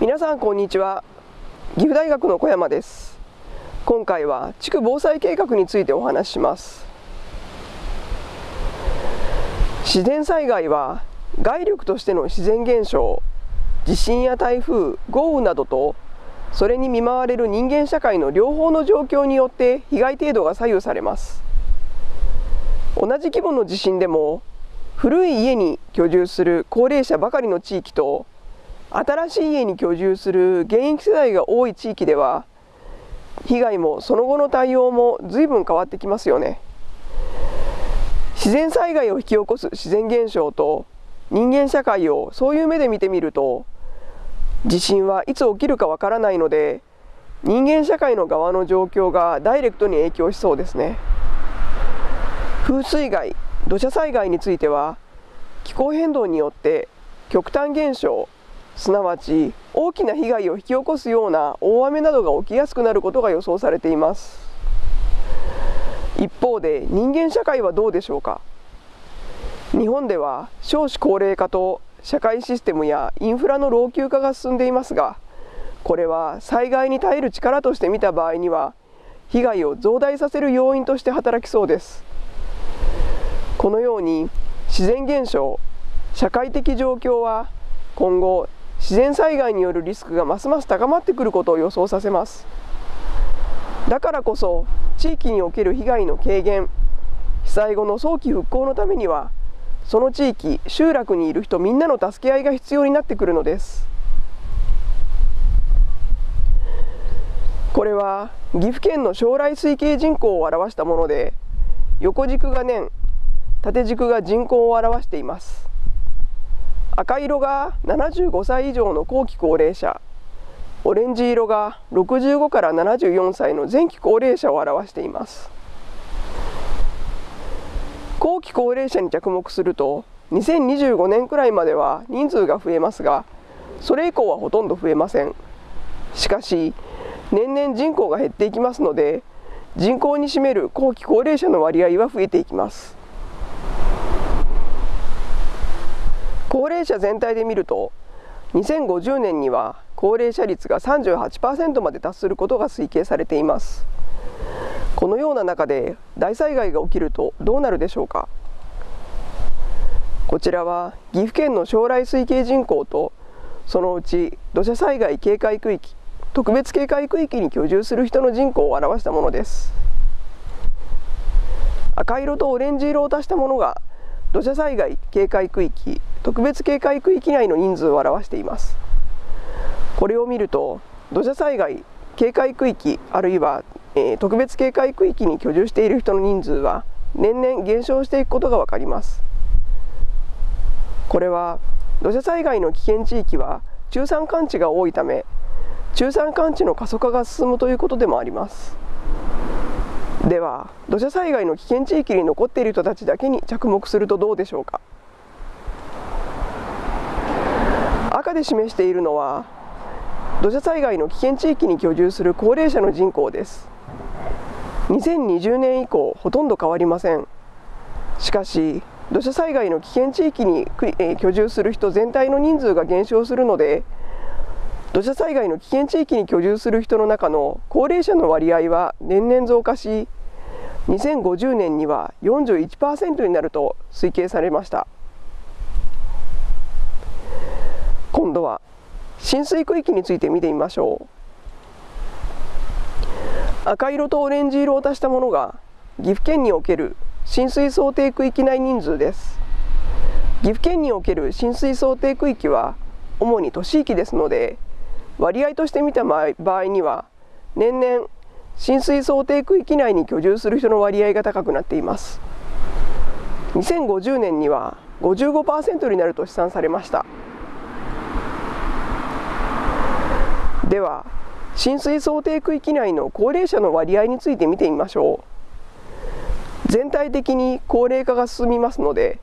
皆さんこんにちは。岐阜大学の小山です。今回は地区防災計画についてお話しします。自然災害は外力としての自然現象地震や台風豪雨などとそれに見舞われる人間社会の両方の状況によって被害程度が左右されます。同じ規模の地震でも古い家に居住する高齢者ばかりの地域と新しい家に居住する現役世代が多い地域では被害もその後の対応も随分変わってきますよね。自然災害を引き起こす自然現象と人間社会をそういう目で見てみると地震はいつ起きるかわからないので人間社会の側の状況がダイレクトに影響しそうですね。風水害土砂災害については気候変動によって極端現象すなわち大きな被害を引き起こすような大雨などが起きやすくなることが予想されています。一方で人間社会はどうでしょうか？日本では少子高齢化と社会システムやインフラの老朽化が進んでいますがこれは災害に耐える力として見た場合には被害を増大させる要因として働きそうです。このように自然現象社会的状況は今後自然災害によるリスクがますます高まってくることを予想させます。だからこそ地域における被害の軽減被災後の早期復興のためにはその地域集落にいる人みんなの助け合いが必要になってくるのです。これは岐阜県の将来推計人口を表したもので横軸が年縦軸が人口を表しています。赤色が75歳以上の後期高齢者。オレンジ色が65から74歳の前期高齢者を表しています。後期高齢者に着目すると2025年くらいまでは人数が増えますがそれ以降はほとんど増えません。しかし年々人口が減っていきますので人口に占める後期高齢者の割合は増えていきます。高齢者全体で見ると2050年には高齢者率が38%まで達することが推計されています。このような中で大災害が起きるとどうなるでしょうか。こちらは岐阜県の将来推計人口とそのうち土砂災害警戒区域特別警戒区域に居住する人の人口を表したものです。赤色とオレンジ色を足したものが土砂災害警戒区域特別警戒区域内の人数を表しています。これを見ると土砂災害警戒区域あるいは、えー、特別警戒区域に居住している人の人数は年々減少していくことが分かります。これは土砂災害の危険地域は中山間地が多いため中山間地の過疎化が進むということでもあります。では土砂災害の危険地域に残っている人たちだけに着目するとどうでしょうか？赤で示しているのは土砂災害の危険地域に居住する高齢者の人口です。2020年以降ほとんど変わりません。しかし土砂災害の危険地域に居住する人全体の人数が減少するので土砂災害の危険地域に居住する人の中の高齢者の割合は年々増加し2050年には41%になると推計されました。今度は浸水区域について見てみましょう。赤色とオレンジ色を足したものが岐阜県における浸水想定区域内人数です。岐阜県における浸水想定区域は主に都市域ですので割合として見た場合には年々浸水想定区域内に居住する人の割合が高くなっています。2050年には55%になると試算されました。では浸水想定区域内の高齢者の割合について見てみましょう。全体的に高齢化が進みますので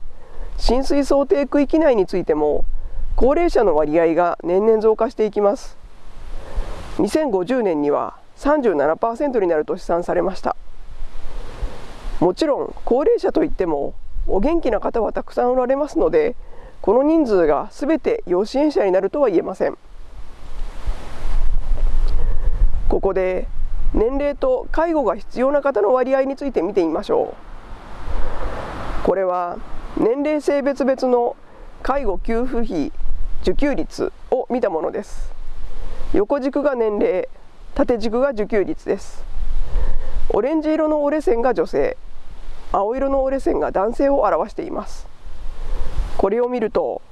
浸水想定区域内についても高齢者の割合が年々増加していきます。2050年には37%になると試算されました。もちろん高齢者といってもお元気な方はたくさんおられますのでこの人数が全て要支援者になるとは言えません。ここで年齢と介護が必要な方の割合について見てみましょう。これは年齢性別別の介護給付費受給率を見たものです。横軸が年齢縦軸が受給率です。オレンジ色の折れ線が女性青色の折れ線が男性を表しています。これを見ると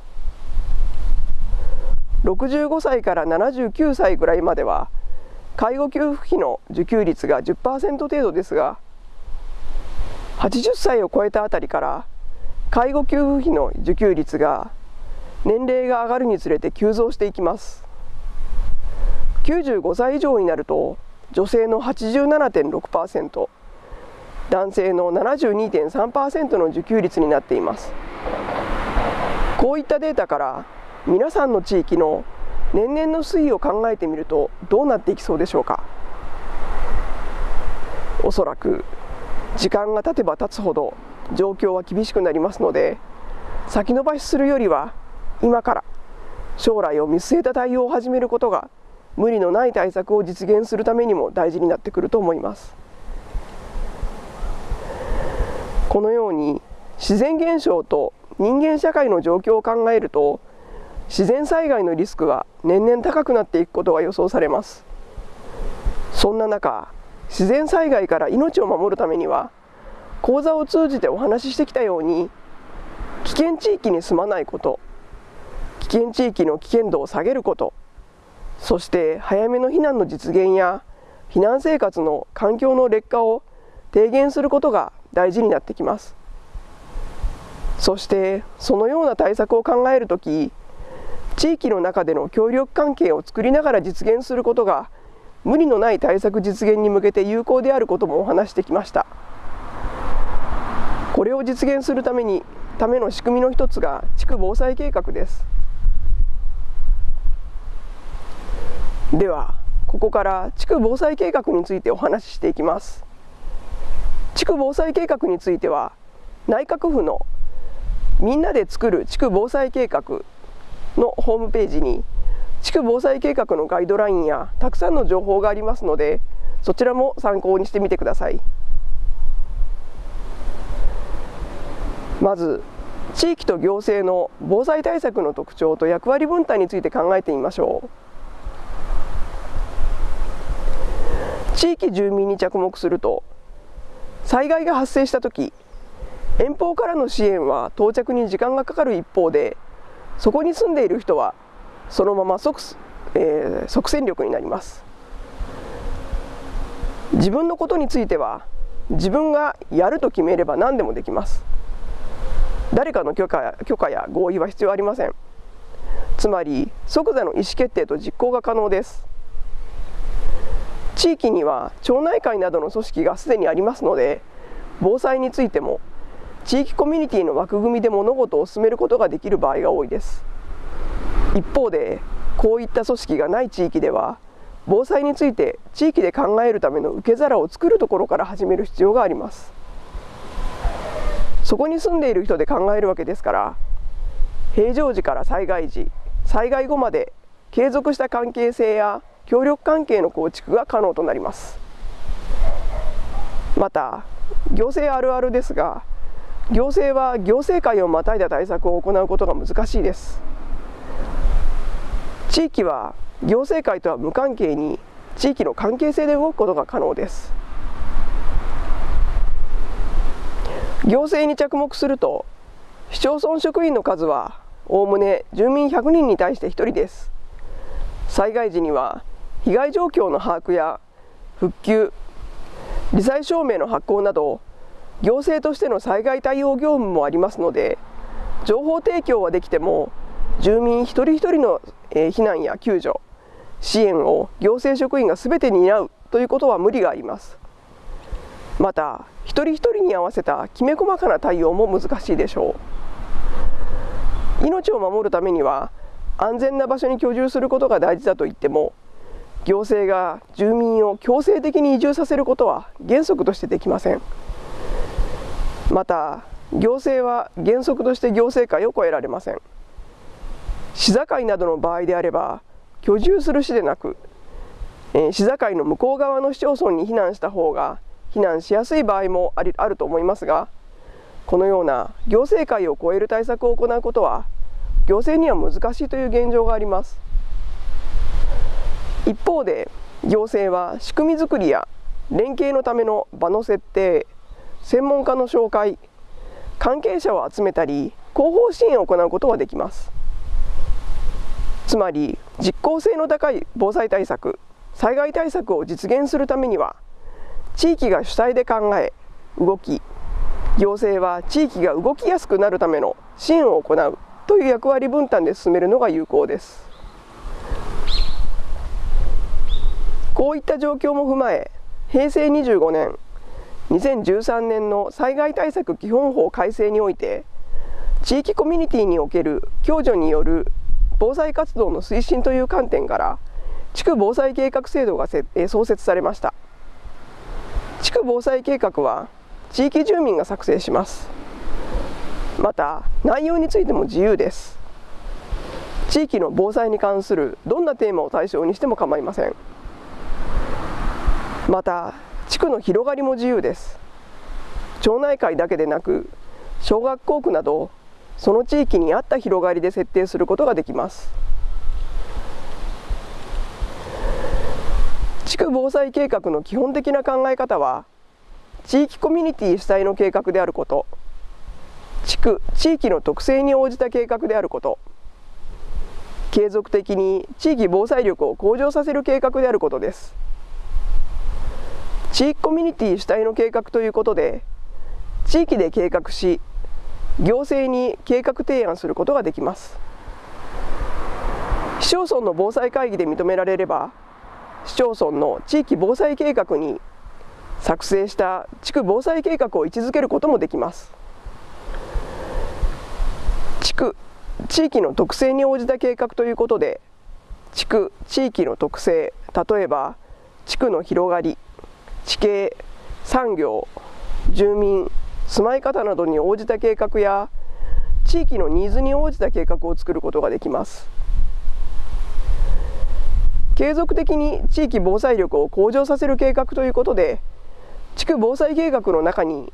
65歳から79歳ぐらいまでは介護給付費の受給率が10%程度ですが80歳を超えたあたりから介護給付費の受給率が年齢が上がるにつれて急増していきます。95歳以上になると女性の87.6%男性の72.3%の受給率になっています。こういったデータから皆さんの地域の年々の推移を考えてみるとどうなっていきそうでしょうか。おそらく時間が経てば経つほど状況は厳しくなりますので先延ばしするよりは今から将来を見据えた対応を始めることが無理のない対策を実現するためにも大事になってくると思います。このように自然現象と人間社会の状況を考えると自然災害のリスクは年々高くなっていくことが予想されます。そんな中自然災害から命を守るためには講座を通じてお話ししてきたように危険地域に住まないこと危険地域の危険度を下げることそして早めの避難の実現や避難生活の環境の劣化を低減することが大事になってきます。そしてそのような対策を考えるとき地域の中での協力関係を作りながら実現することが無理のない対策実現に向けて有効であることもお話してきました。これを実現するためにための仕組みの一つが地区防災計画です。ではここから地区防災計画についてお話ししていきます。地区防災計画については内閣府のみんなで作る地区防災計画のホームページに地区防災計画のガイドラインやたくさんの情報がありますのでそちらも参考にしてみてください。まず地域と行政の防災対策の特徴と役割分担について考えてみましょう。地域住民に着目すると災害が発生した時遠方からの支援は到着に時間がかかる一方でそこに住んでいる人はそのまま即,、えー、即戦力になります。自分のことについては自分がやると決めれば何でもできます。誰かの許可許可や合意は必要ありません。つまり即座の意思決定と実行が可能です。地域には町内会などの組織がすでにありますので防災についても地域コミュニティの枠組みで物事を進めることができる場合が多いです。一方でこういった組織がない地域では防災について地域で考えるための受け皿を作るところから始める必要があります。そこに住んでいる人で考えるわけですから平常時から災害時災害後まで継続した関係性や協力関係の構築が可能となります。また行政あるあるですが行政は行政会をまたいだ対策を行うことが難しいです。地域は行政会とは無関係に地域の関係性で動くことが可能です。行政に着目すると市町村職員の数はおおむね住民100人に対して1人です。災害時には被害状況の把握や復旧罹災証明の発行など行政としての災害対応業務もありますので情報提供はできても住民一人一人の避難や救助支援を行政職員がすべて担うということは無理があります。また一人一人に合わせたきめ細かな対応も難しいでしょう。命を守るためには安全な場所に居住することが大事だと言っても行政が住民を強制的に移住させることは原則としてできません。また行政は原則として行政会を超えられません市境などの場合であれば居住する市でなくえー、市境の向こう側の市町村に避難した方が避難しやすい場合もありあると思いますがこのような行政界を超える対策を行うことは行政には難しいという現状があります一方で行政は仕組み作りや連携のための場の設定専門家の紹介関係者を集めたり広報支援を行うことはできます。つまり実効性の高い防災対策災害対策を実現するためには地域が主体で考え動き行政は地域が動きやすくなるための支援を行うという役割分担で進めるのが有効です。こういった状況も踏まえ平成25年2013年の災害対策基本法改正において地域コミュニティにおける共助による防災活動の推進という観点から地区防災計画制度が創設されました。地区防災計画は地域住民が作成します。また内容についても自由です。地域の防災に関するどんなテーマを対象にしても構いません。また地区の広がりも自由です。町内会だけでなく小学校区などその地域に合った広がりで設定することができます。地区防災計画の基本的な考え方は地域コミュニティ主体の計画であること地区地域の特性に応じた計画であること継続的に地域防災力を向上させる計画であることです。地域コミュニティ主体の計画ということで地域で計画し行政に計画提案することができます。市町村の防災会議で認められれば市町村の地域防災計画に作成した地区防災計画を位置づけることもできます。地区地域の特性に応じた計画ということで地区地域の特性例えば地区の広がり地形産業住民住まい方などに応じた計画や地域のニーズに応じた計画を作ることができます。継続的に地域防災力を向上させる計画ということで地区防災計画の中に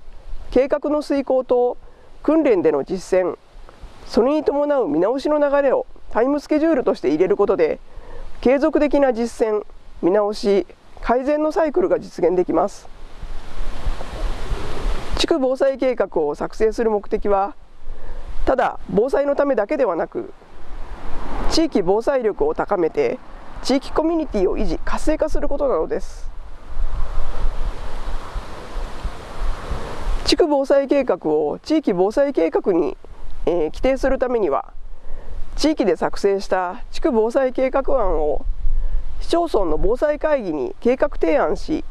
計画の遂行と訓練での実践それに伴う見直しの流れをタイムスケジュールとして入れることで継続的な実践見直し改善のサイクルが実現できます。地区防災計画を作成する目的はただ防災のためだけではなく地域防災力を高めて地域コミュニティを維持活性化することなのです。地区防災計画を地域防災計画に、えー、規定するためには地域で作成した地区防災計画案を市町村の防災会議に計画提案し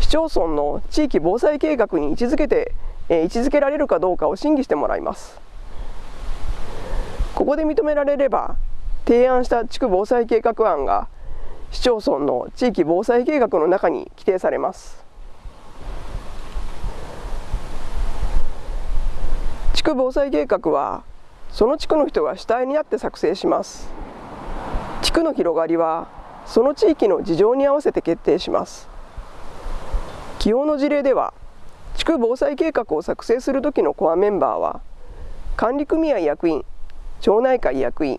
市町村の地域防災計画に位置づけて、え、位置づけられるかどうかを審議してもらいます。ここで認められれば提案した地区防災計画案が市町村の地域防災計画の中に規定されます。地区防災計画はその地区の人が主体になって作成します。地区の広がりはその地域の事情に合わせて決定します。起用の事例では地区防災計画を作成する時のコアメンバーは管理組合役員町内会役員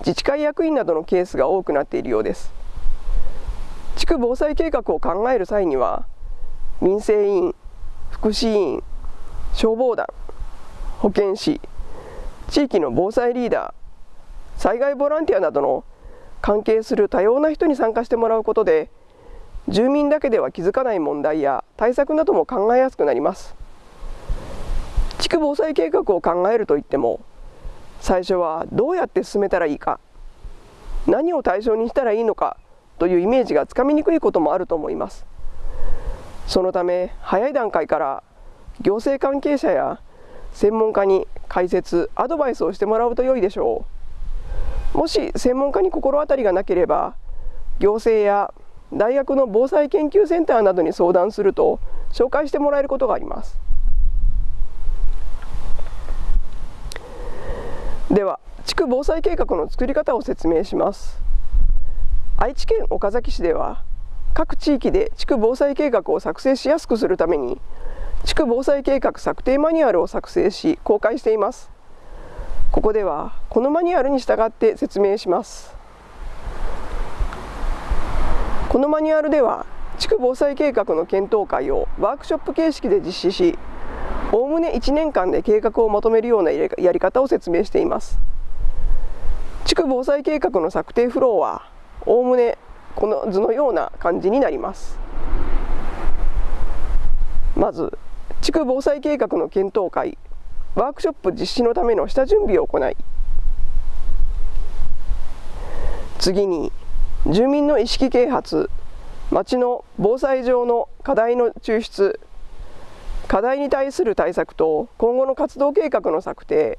自治会役員などのケースが多くなっているようです。地区防災計画を考える際には民生委員福祉委員消防団保健師地域の防災リーダー災害ボランティアなどの関係する多様な人に参加してもらうことで住民だけでは気づかない問題や対策なども考えやすくなります。地区防災計画を考えるといっても最初はどうやって進めたらいいか何を対象にしたらいいのかというイメージがつかみにくいこともあると思います。そのため早い段階から行政関係者や専門家に解説アドバイスをしてもらうと良いでしょう。もし専門家に心当たりがなければ行政や大学の防災研究センターなどに相談すると紹介してもらえることがあります。では地区防災計画の作り方を説明します。愛知県岡崎市では各地域で地区防災計画を作成しやすくするために地区防災計画策定マニュアルを作成し公開しています。ここではこのマニュアルに従って説明します。このマニュアルでは地区防災計画の検討会をワークショップ形式で実施しおおむね1年間で計画をまとめるようなやり方を説明しています。地区防災計画の策定フローはおおむねこの図のような感じになります。まず地区防災計画の検討会。ワークショップ実施のための下準備を行い次に住民の意識啓発町の防災上の課題の抽出課題に対する対策と今後の活動計画の策定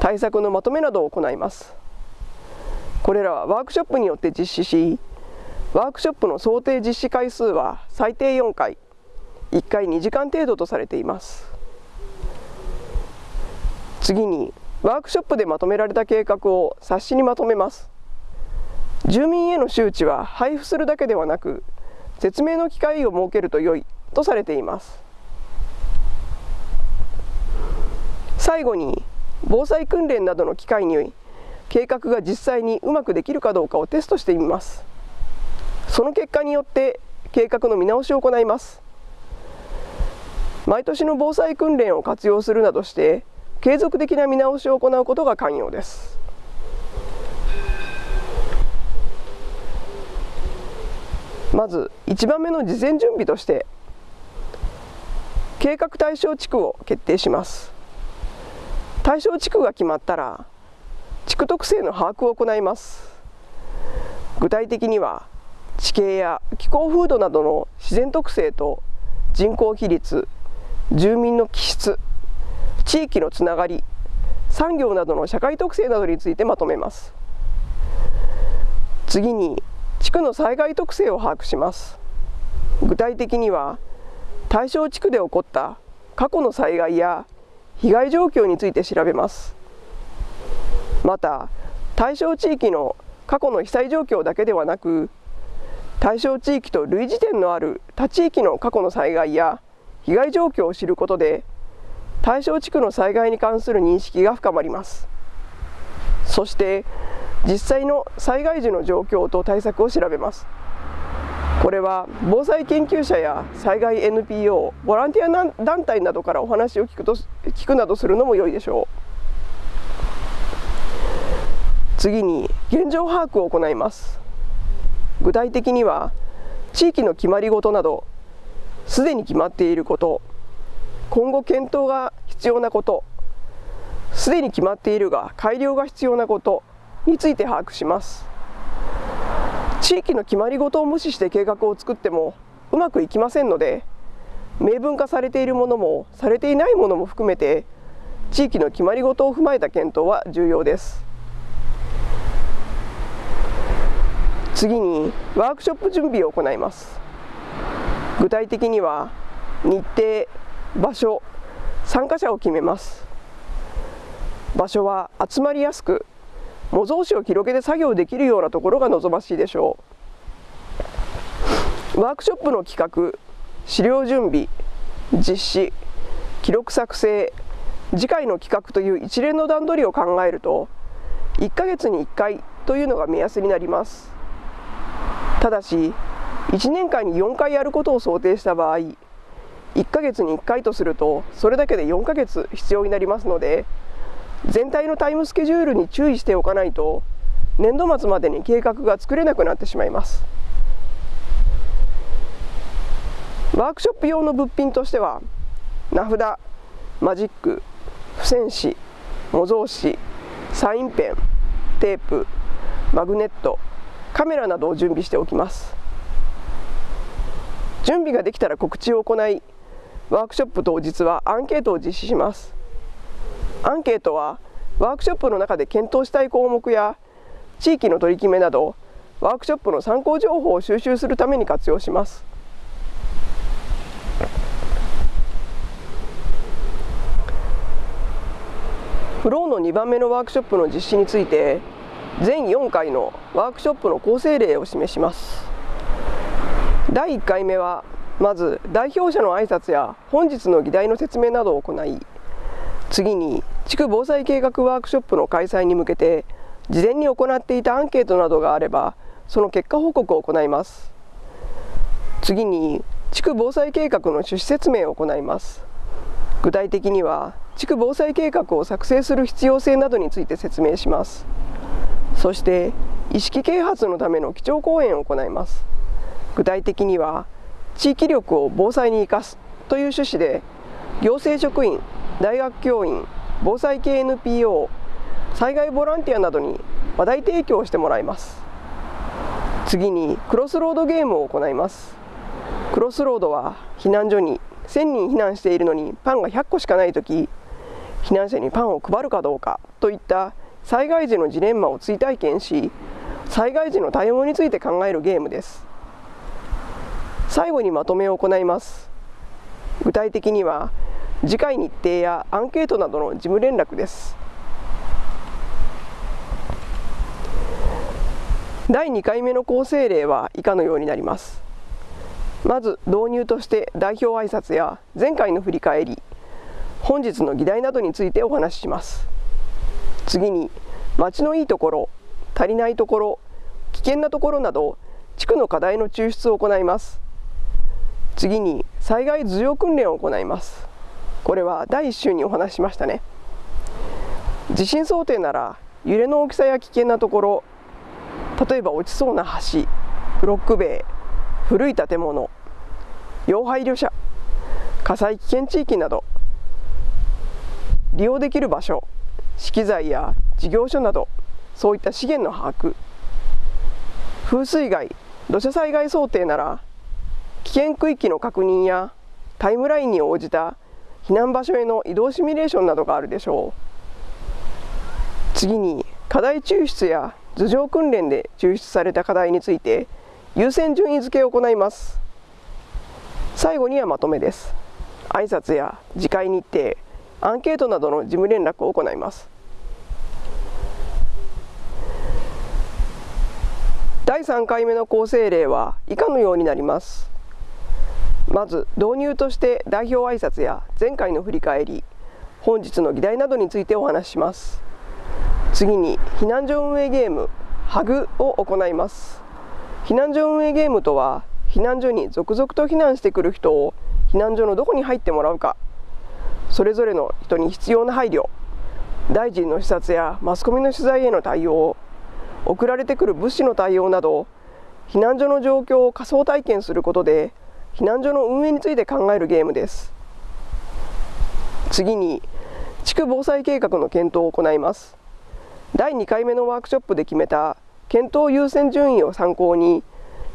対策のまとめなどを行います。これらはワークショップによって実施しワークショップの想定実施回数は最低4回1回2時間程度とされています。次にワークショップでまとめられた計画を冊子にまとめます。住民への周知は配布するだけではなく説明の機会を設けると良いとされています。最後に防災訓練などの機会に計画が実際にうまくできるかどうかをテストしてみます。その結果によって計画の見直しを行います。毎年の防災訓練を活用するなどして継続的な見直しを行うことが肝要です。まず1番目の事前準備として計画対象地区を決定します。対象地区が決まったら地区特性の把握を行います。具体的には地形や気候風土などの自然特性と人口比率住民の気質地域のつながり産業などの社会特性などについてまとめます。次に地区の災害特性を把握します。具体的には対象地区で起こった過去の災害や被害状況について調べます。また対象地域の過去の被災状況だけではなく対象地域と類似点のある他地域の過去の災害や被害状況を知ることで対象地区の災害に関する認識が深まります。そして実際の災害時の状況と対策を調べます。これは防災研究者や災害 NPO ボランティア団体などからお話を聞くと聞くなどするのも良いでしょう。次に現状把握を行います。具体的には地域の決まり事などすでに決まっていること。今後検討が必要なことすでに決まっているが改良が必要なことについて把握します。地域の決まり事を無視して計画を作ってもうまくいきませんので明文化されているものもされていないものも含めて地域の決まり事を踏まえた検討は重要です。次にワークショップ準備を行います。具体的には日程場所参加者を決めます。場所は集まりやすく模造紙を広げて作業できるようなところが望ましいでしょう。ワークショップの企画資料準備実施記録作成次回の企画という一連の段取りを考えると1ヶ月に1回というのが目安になります。ただし1年間に4回やることを想定した場合1ヶ月に1回とするとそれだけで4ヶ月必要になりますので全体のタイムスケジュールに注意しておかないと年度末までに計画が作れなくなってしまいます。ワークショップ用の物品としては名札マジック付箋紙模造紙サインペンテープマグネットカメラなどを準備しておきます。準備ができたら告知を行いワークショップ当日はアンケートを実施します。アンケートはワークショップの中で検討したい項目や地域の取り決めなどワークショップの参考情報を収集するために活用します。フローの2番目のワークショップの実施について全4回のワークショップの構成例を示します。第1回目はまず代表者の挨拶や本日の議題の説明などを行い次に地区防災計画ワークショップの開催に向けて事前に行っていたアンケートなどがあればその結果報告を行います。次に地区防災計画の趣旨説明を行います。具体的には地区防災計画を作成する必要性などについて説明します。そして意識啓発のための基調講演を行います。具体的には地域力を防災に生かすという趣旨で行政職員大学教員防災系 NPO 災害ボランティアなどに話題提供してもらいます。次にクロスロードゲームを行います。クロスロードは避難所に1000人避難しているのにパンが100個しかない時避難者にパンを配るかどうかといった災害時のジレンマを追体験し災害時の対応について考えるゲームです。最後にまとめを行います。具体的には次回日程やアンケートなどの事務連絡です。第2回目の構成例は以下のようになります。まず導入として代表挨拶や前回の振り返り本日の議題などについてお話しします。次に町のいいところ足りないところ危険なところなど地区の課題の抽出を行います。次に災害頭上訓練を行います。これは第1週にお話ししましたね。地震想定なら揺れの大きさや危険なところ例えば落ちそうな橋ブロック塀古い建物要配慮者火災危険地域など利用できる場所資機材や事業所などそういった資源の把握。風水害土砂災害想定なら危険区域の確認やタイムラインに応じた避難場所への移動シミュレーションなどがあるでしょう。次に課題抽出や頭上訓練で抽出された課題について優先順位付けを行います。最後にはまとめです。挨拶や次回日程アンケートなどの事務連絡を行います。第3回目の構成例は以下のようになります。まず導入として代表挨拶や前回の振り返り本日の議題などについてお話しします。次に避難所運営ゲームハグを行います。避難所運営ゲームとは避難所に続々と避難してくる人を避難所のどこに入ってもらうか。それぞれの人に必要な配慮大臣の視察やマスコミの取材への対応送られてくる物資の対応など避難所の状況を仮想体験することで避難所の運営について考えるゲームです。次に地区防災計画の検討を行います。第2回目のワークショップで決めた検討優先順位を参考に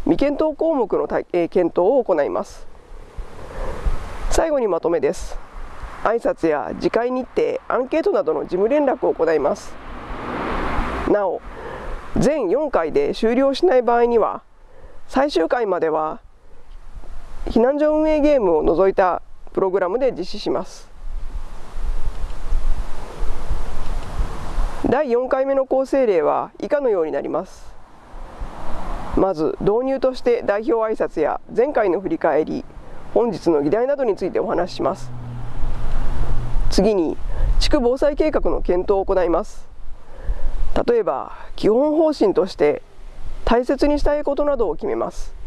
未検討項目のえ検討を行います。最後にまとめです。挨拶や次回日程アンケートなどの事務連絡を行います。なお全4回で終了しない場合には最終回までは避難所運営ゲームを除いたプログラムで実施します。第4回目の構成例は以下のようになります。まず導入として代表挨拶や前回の振り返り本日の議題などについてお話しします。次に地区防災計画の検討を行います。例えば基本方針として大切にしたいことなどを決めます。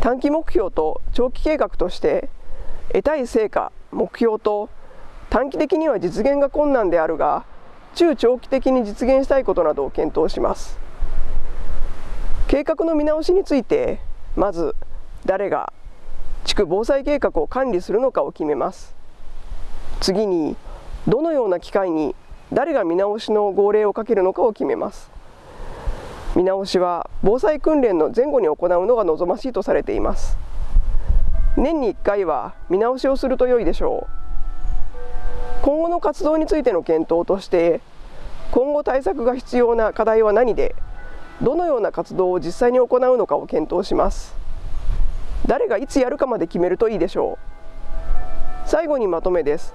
短期目標と長期計画として得たい成果目標と短期的には実現が困難であるが中長期的に実現したいことなどを検討します。計画の見直しについてまず誰が地区防災計画を管理するのかを決めます。次にどのような機会に誰が見直しの号令をかけるのかを決めます。見直しは防災訓練の前後に行うのが望ましいとされています。年に1回は見直しをすると良いでしょう。今後の活動についての検討として今後対策が必要な課題は何でどのような活動を実際に行うのかを検討します。誰がいつやるかまで決めるといいでしょう。最後にまとめです。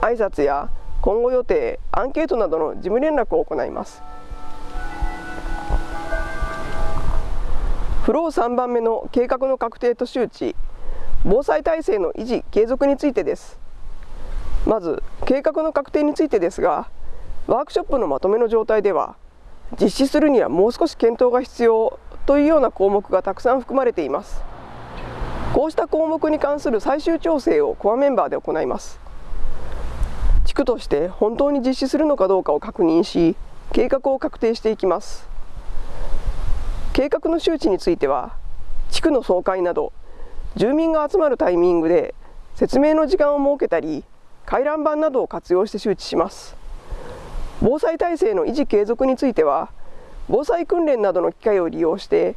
挨拶や今後予定アンケートなどの事務連絡を行います。フロー3番目の計画の確定と周知防災体制の維持継続についてです。まず計画の確定についてですがワークショップのまとめの状態では実施するにはもう少し検討が必要というような項目がたくさん含まれています。こうした項目に関する最終調整をコアメンバーで行います。地区として本当に実施するのかどうかを確認し計画を確定していきます。計画の周知については地区の総会など住民が集まるタイミングで説明の時間を設けたり回覧板などを活用して周知します。防災体制の維持継続については防災訓練などの機会を利用して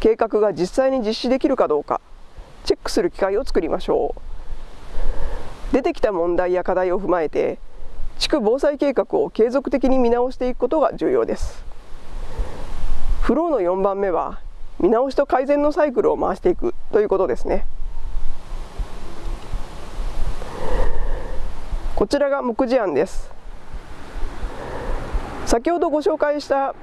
計画が実際に実施できるかどうかチェックする機会を作りましょう。出てきた問題や課題を踏まえて地区防災計画を継続的に見直していくことが重要です。フローの4番目は見直しと改善のサイクルを回していくということですね。こちらが目次案です。先ほどご紹介した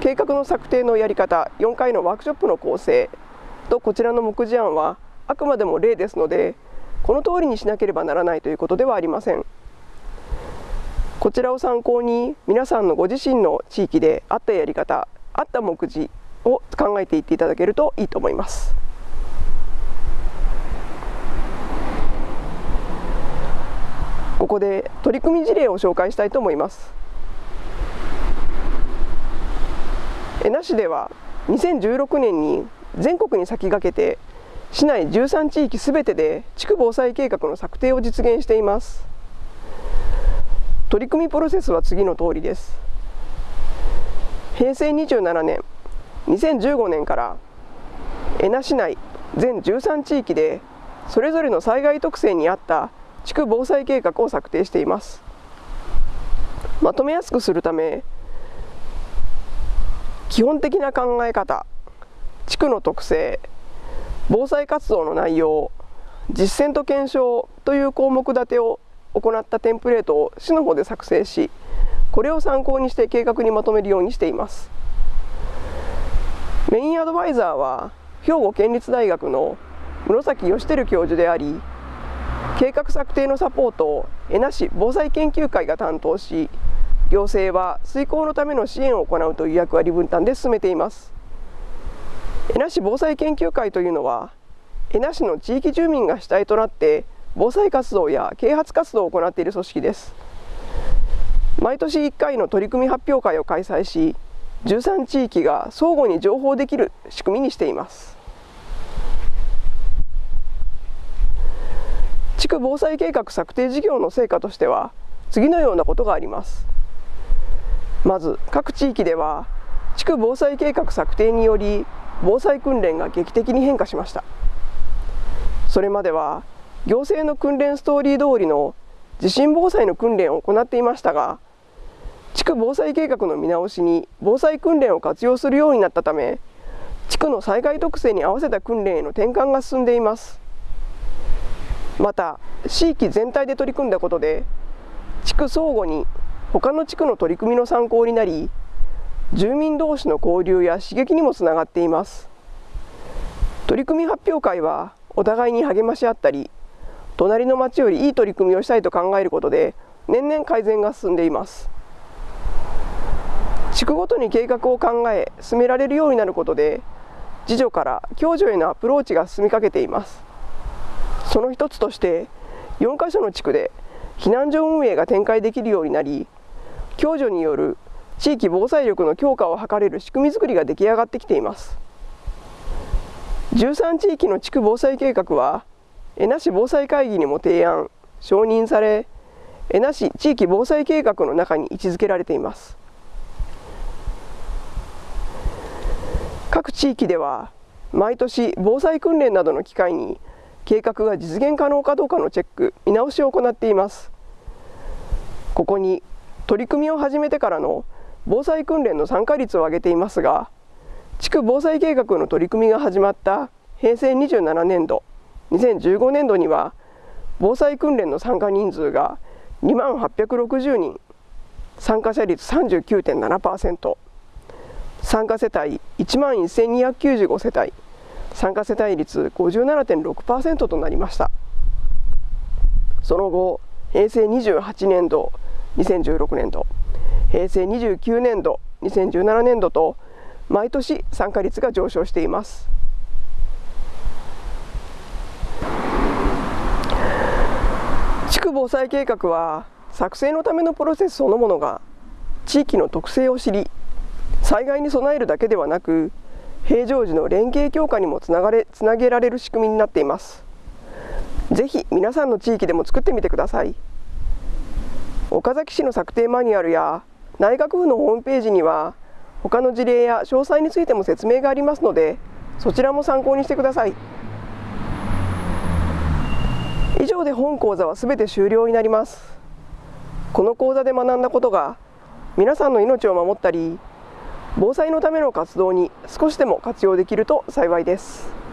計画の策定のやり方4回のワークショップの構成とこちらの目次案はあくまでも例ですのでこの通りにしなければならないということではありません。こちらを参考に皆さんのご自身の地域であったやり方あった目次を考えていっていただけるといいと思います。ここで取り組み事例を紹介したいと思います。江那市では2016年に全国に先駆けて市内13地域すべてで地区防災計画の策定を実現しています取り組みプロセスは次の通りです平成27年2015年から江那市内全13地域でそれぞれの災害特性に合った地区防災計画を策定しています。まとめやすくするため基本的な考え方地区の特性防災活動の内容実践と検証という項目立てを行ったテンプレートを市の方で作成しこれを参考にして計画にまとめるようにしています。メインアドバイザーは兵庫県立大学の室崎義輝教授であり計画策定のサポートを江那市防災研究会が担当し行政は遂行のための支援を行うという役割分担で進めています。江那市防災研究会というのは江那市の地域住民が主体となって防災活動や啓発活動を行っている組織です。毎年1回の取り組み発表会を開催し13地域が相互に情報できる仕組みにしています。地区防災計画策定事業の成果としては次のようなことがあります。まず各地域では地区防災計画策定により防災訓練が劇的に変化しました。それまでは行政の訓練ストーリー通りの地震防災の訓練を行っていましたが地区防災計画の見直しに防災訓練を活用するようになったため地区の災害特性に合わせた訓練への転換が進んでいます。また地域全体で取り組んだことで地区相互に他の地区の取り組みの参考になり住民同士の交流や刺激にもつながっています。取り組み発表会はお互いに励まし合ったり隣の町よりいい取り組みをしたいと考えることで年々改善が進んでいます。地区ごとに計画を考え進められるようになることで自助から共助へのアプローチが進みかけています。その一つとして4カ所の地区で避難所運営が展開できるようになり共助による地域防災力の強化を図れる仕組み作りが出来上がってきています。13地域の地区防災計画は江那市防災会議にも提案承認され江那市地域防災計画の中に位置づけられています。各地域では毎年防災訓練などの機会に計画が実現可能かどうかのチェック見直しを行っていますここに取り組みを始めてからの防災訓練の参加率を上げていますが地区防災計画の取り組みが始まった平成27年度2015年度には防災訓練の参加人数が2万860人参加者率39.7%。参加世帯1万1295世帯参加世帯率57.6%となりました。その後平成28年度2016年度平成29年度2017年度と毎年参加率が上昇しています。地区防災計画は作成のためのプロセスそのものが地域の特性を知り災害に備えるだけではなく平常時の連携強化にもつながれつなげられる仕組みになっています。ぜひ皆さんの地域でも作ってみてください。岡崎市の策定マニュアルや内閣府のホームページには他の事例や詳細についても説明がありますのでそちらも参考にしてください。以上で本講座はすべて終了になります。この講座で学んだことが皆さんの命を守ったり防災のための活動に少しでも活用できると幸いです。